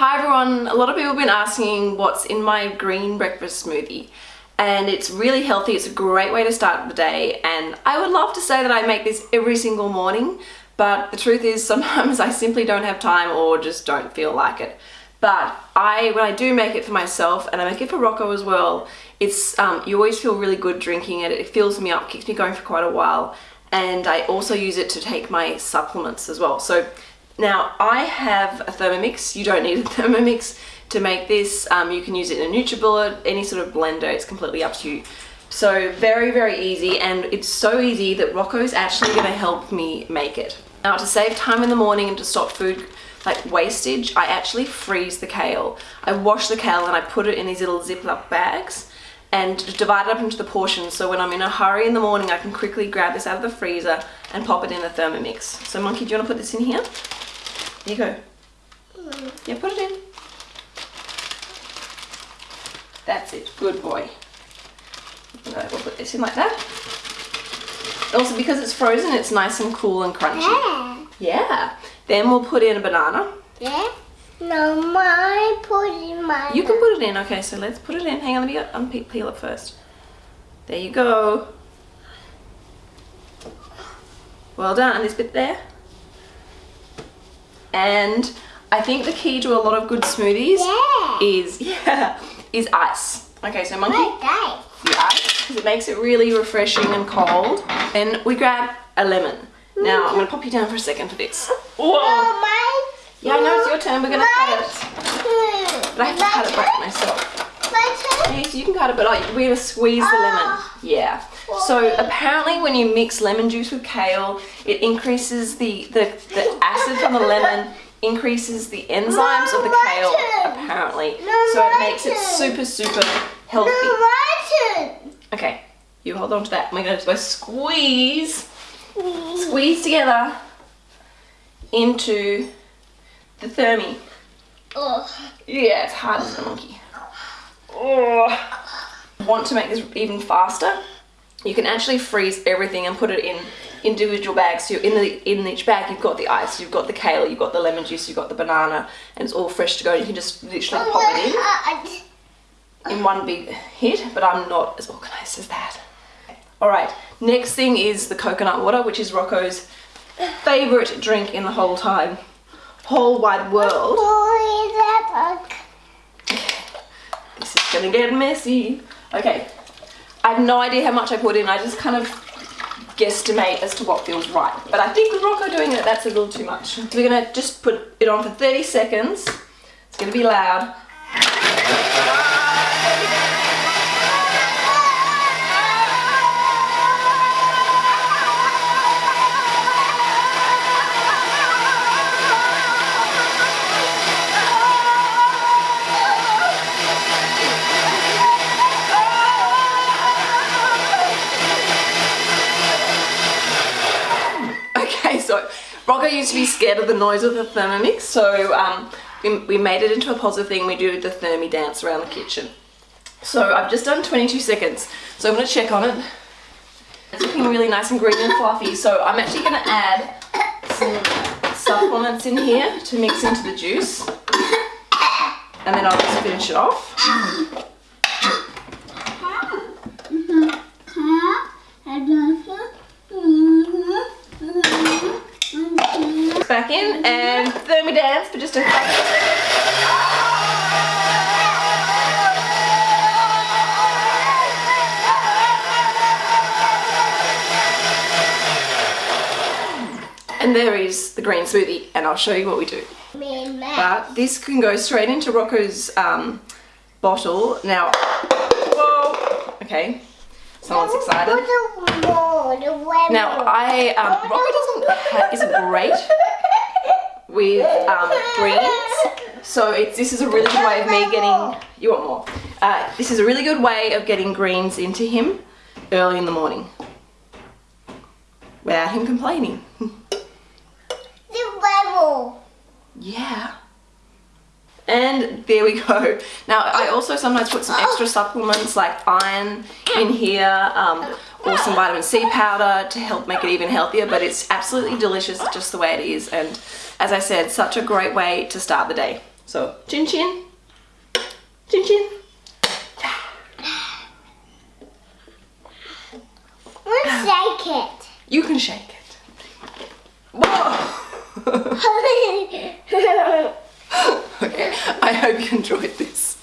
Hi everyone, a lot of people have been asking what's in my green breakfast smoothie and it's really healthy, it's a great way to start the day and I would love to say that I make this every single morning but the truth is sometimes I simply don't have time or just don't feel like it. But I, when I do make it for myself and I make it for Rocco as well, it's um, you always feel really good drinking it. It fills me up, keeps me going for quite a while and I also use it to take my supplements as well. So now I have a Thermomix, you don't need a Thermomix to make this. Um, you can use it in a NutriBullet, any sort of blender, it's completely up to you. So very, very easy and it's so easy that Rocco's actually gonna help me make it. Now to save time in the morning and to stop food like wastage, I actually freeze the kale. I wash the kale and I put it in these little Ziploc bags and divide it up into the portions so when I'm in a hurry in the morning I can quickly grab this out of the freezer and pop it in the Thermomix. So Monkey, do you want to put this in here? You go. Mm. Yeah, put it in. That's it. Good boy. No, we'll put this in like that. Also, because it's frozen, it's nice and cool and crunchy. Yeah. Yeah. Then we'll put in a banana. Yeah. No, my put in my. You can put it in. Okay, so let's put it in. Hang on, let me peel it first. There you go. Well done. This bit there. And I think the key to a lot of good smoothies Yeah. is yeah is ice. Okay, so monkey, the ice because it makes it really refreshing and cold. Then we grab a lemon. Now I'm gonna pop you down for a second for this. Whoa! Oh, my. Yeah, I know it's your turn. We're gonna cut it, but I have to cut it back myself. So you can cut it, but like, we're gonna squeeze the lemon. Ah. Yeah. So apparently when you mix lemon juice with kale, it increases the, the, the acid from the lemon, increases the enzymes of the kale, apparently. So it makes it super, super healthy. Okay, you hold on to that. We're gonna squeeze, squeeze together into the thermi. Oh. Yeah, it's hard as a monkey. Oh. Want to make this even faster? You can actually freeze everything and put it in individual bags. So in the in each bag you've got the ice, you've got the kale, you've got the lemon juice, you've got the banana, and it's all fresh to go. You can just literally pop it in in one big hit, but I'm not as organized as that. All right, next thing is the coconut water, which is Rocco's favorite drink in the whole time, whole wide world. Oh, Boy, that This is gonna get messy. Okay, I have no idea how much I put in. I just kind of guesstimate as to what feels right. But I think with Rocco doing it, that's a little too much. So we're gonna just put it on for 30 seconds. It's gonna be loud. So Rocco used to be scared of the noise of the Thermomix, so um, we, we made it into a positive thing. We do the Thermi dance around the kitchen. So I've just done 22 seconds, so I'm going to check on it. It's looking really nice and green and fluffy, so I'm actually going to add some supplements in here to mix into the juice. And then I'll just finish it off. Back in and Thermi dance for just a And there is the green smoothie and I'll show you what we do. And. But this can go straight into Rocco's um, bottle. Now, whoa, okay, someone's excited. Now I, um, Rocco doesn't, isn't great with um, greens, so it's, this is a really good way of me getting, you want more, uh, this is a really good way of getting greens into him early in the morning without him complaining. The level. Yeah. And there we go. Now I also sometimes put some extra supplements like iron in here um, or some vitamin C powder to help make it even healthier but it's absolutely delicious just the way it is and as I said such a great way to start the day. So chin chin. Chin chin. Yeah. shake it. You can shake it. Whoa. okay I hope you enjoyed this.